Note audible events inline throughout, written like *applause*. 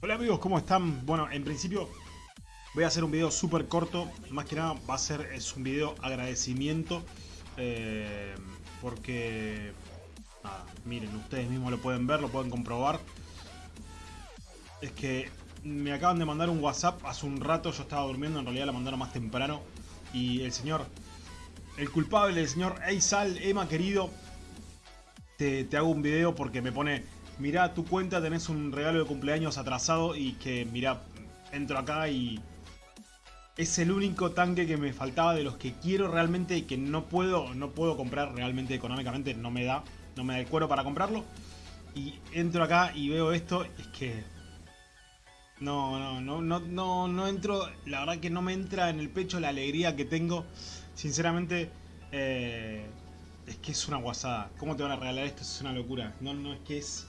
Hola amigos, ¿cómo están? Bueno, en principio voy a hacer un video súper corto. Más que nada va a ser es un video agradecimiento. eh, porque, nada, miren, ustedes mismos lo pueden ver, lo pueden comprobar. Es que me acaban de mandar un WhatsApp hace un rato, yo estaba durmiendo, en realidad la mandaron más temprano. Y el señor, el culpable, el señor Eisal, Emma querido, te hago un video porque me pone mirá tu cuenta, tenés un regalo de cumpleaños atrasado y que, mirá, entro acá y es el único tanque que me faltaba de los que quiero realmente y que no puedo, no puedo comprar realmente económicamente, no me da, no me da el cuero para comprarlo. Y entro acá y veo esto, es que... No, no, no, no, no, no entro, la verdad que no me entra en el pecho la alegría que tengo. Sinceramente, eh, es que es una guasada. ¿Cómo te van a regalar esto? Es una locura. No, no, es que es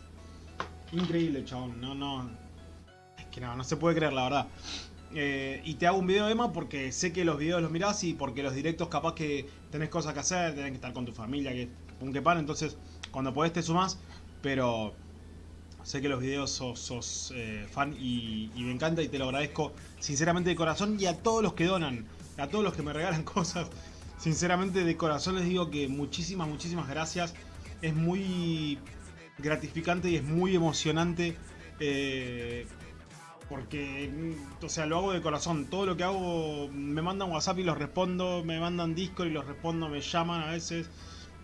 increíble, chabón. No, no. Es que no, no se puede creer, la verdad. Eh, y te hago un video, Emma, porque sé que los videos los mirás y porque los directos capaz que tenés cosas que hacer, tenés que estar con tu familia, que un que pan, entonces cuando podés te sumás, pero sé que los videos sos, sos, eh, fan y, y me encanta y te lo agradezco sinceramente de corazón y a todos los que donan, a todos los que me regalan *laughs* cosas, sinceramente de corazón les digo que muchísimas, muchísimas gracias, es muy gratificante y es muy emocionante eh, porque, o sea, lo hago de corazón. Todo lo que hago, me mandan WhatsApp y los respondo, me mandan Discord y los respondo, me llaman a veces,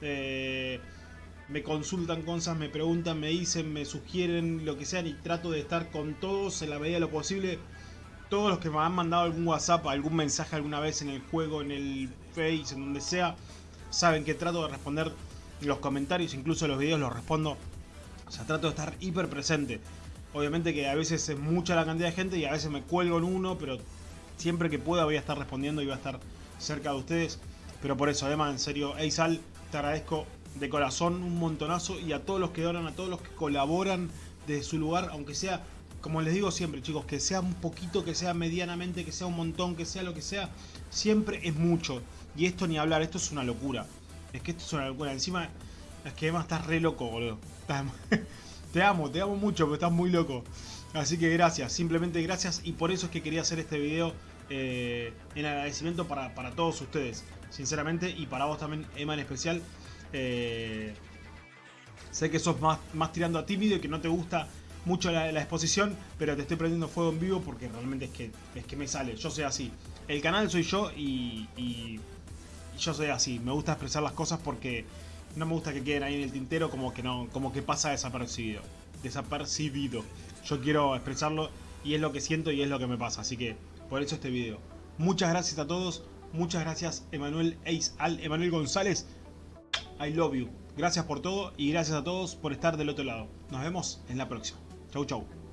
eh, me consultan cosas, me preguntan, me dicen, me sugieren, lo que sea, y trato de estar con todos en la medida de lo posible. Todos los que me han mandado algún WhatsApp, algún mensaje alguna vez en el juego, en el Face, en donde sea, saben que trato de responder los comentarios, incluso los videos los respondo. O sea, trato de estar hiper presente. Obviamente que a veces es mucha la cantidad de gente y a veces me cuelgo en uno, pero siempre que pueda voy a estar respondiendo y voy a estar cerca de ustedes. Pero por eso, además, en serio, Eisal, te agradezco de corazón un montonazo y a todos los que donan, a todos los que colaboran desde su lugar, aunque sea, como les digo siempre, chicos, que sea un poquito, que sea medianamente, que sea un montón, que sea lo que sea, siempre es mucho. Y esto ni hablar, esto es una locura. Es que esto es una locura. Encima, es que además estás re loco, boludo. *laughs* Te amo, te amo mucho, pero estás muy loco. Así que gracias, simplemente gracias. Y por eso es que quería hacer este video eh, en agradecimiento para, para, todos ustedes. Sinceramente, y para vos también, Emma en especial. Eh, sé que sos más, más tirando a tímido y que no te gusta mucho la, exposición, pero te estoy prendiendo fuego en vivo porque realmente es que, es que me sale. Yo soy así. El canal soy yo y yo soy así. Me gusta expresar las cosas porque no me gusta que queden ahí en el tintero como que no como que pasa desapercibido. Desapercibido. Yo quiero expresarlo y es lo que siento y es lo que me pasa así que por eso este video. Muchas gracias a todos muchas gracias Emanuel Ace al Emanuel González. I love you. Gracias por todo y gracias a todos por estar del otro lado. Nos vemos en la próxima. Chau chau